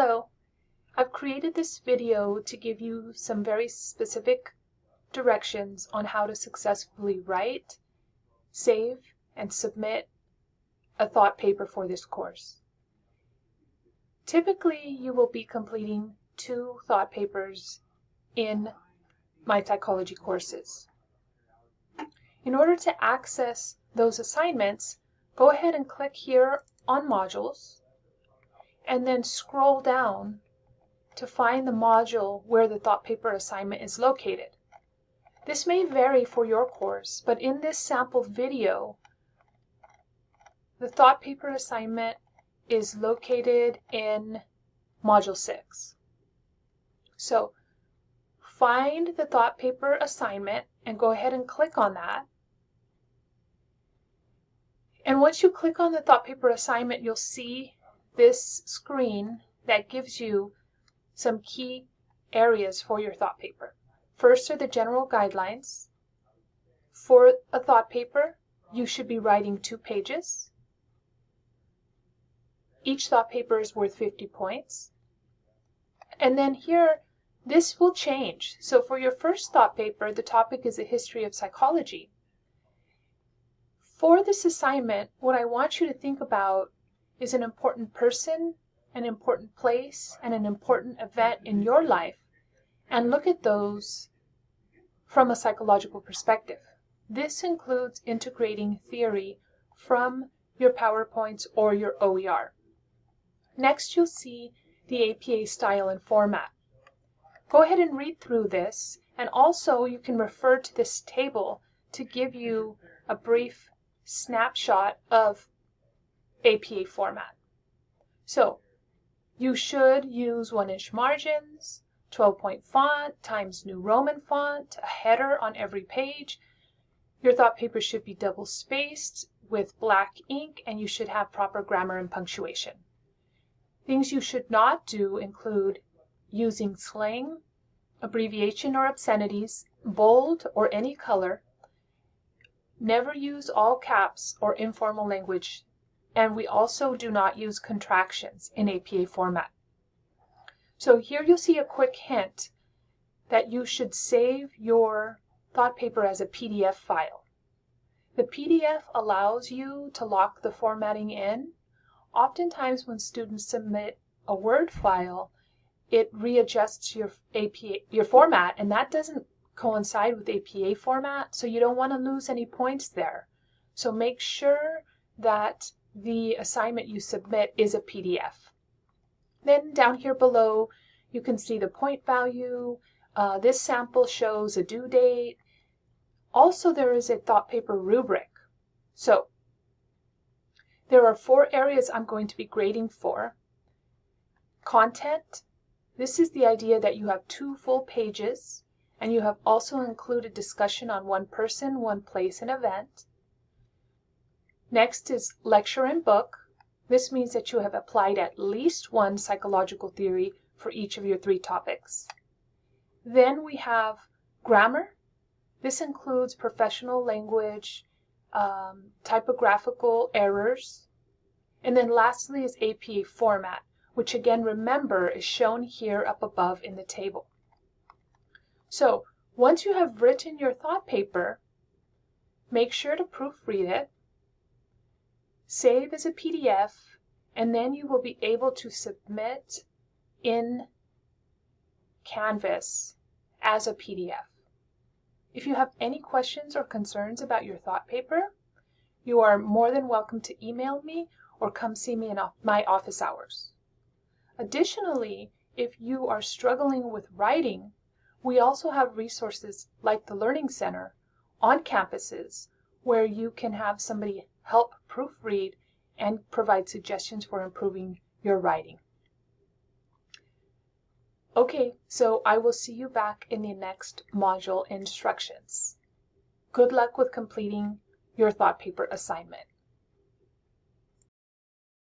Hello, I've created this video to give you some very specific directions on how to successfully write, save, and submit a thought paper for this course. Typically, you will be completing two thought papers in my psychology courses. In order to access those assignments, go ahead and click here on modules and then scroll down to find the module where the thought paper assignment is located. This may vary for your course, but in this sample video, the thought paper assignment is located in Module 6. So find the thought paper assignment and go ahead and click on that. And once you click on the thought paper assignment, you'll see this screen that gives you some key areas for your thought paper. First are the general guidelines. For a thought paper, you should be writing two pages. Each thought paper is worth 50 points. And then here, this will change. So for your first thought paper, the topic is a history of psychology. For this assignment, what I want you to think about is an important person, an important place, and an important event in your life and look at those from a psychological perspective. This includes integrating theory from your PowerPoints or your OER. Next, you'll see the APA style and format. Go ahead and read through this, and also you can refer to this table to give you a brief snapshot of APA format. So, you should use 1-inch margins, 12-point font, Times New Roman font, a header on every page. Your thought paper should be double spaced with black ink and you should have proper grammar and punctuation. Things you should not do include using slang, abbreviation or obscenities, bold or any color. Never use all caps or informal language. And we also do not use contractions in APA format. So here you'll see a quick hint that you should save your thought paper as a PDF file. The PDF allows you to lock the formatting in. Oftentimes when students submit a Word file, it readjusts your APA, your format, and that doesn't coincide with APA format, so you don't want to lose any points there. So make sure that the assignment you submit is a PDF. Then down here below, you can see the point value. Uh, this sample shows a due date. Also, there is a thought paper rubric. So there are four areas I'm going to be grading for. Content. This is the idea that you have two full pages and you have also included discussion on one person, one place, and event. Next is lecture and book. This means that you have applied at least one psychological theory for each of your three topics. Then we have grammar. This includes professional language, um, typographical errors. And then lastly is APA format, which again, remember, is shown here up above in the table. So once you have written your thought paper, make sure to proofread it save as a PDF, and then you will be able to submit in Canvas as a PDF. If you have any questions or concerns about your thought paper, you are more than welcome to email me or come see me in my office hours. Additionally, if you are struggling with writing, we also have resources like the Learning Center on campuses where you can have somebody help proofread, and provide suggestions for improving your writing. Okay, so I will see you back in the next module instructions. Good luck with completing your thought paper assignment.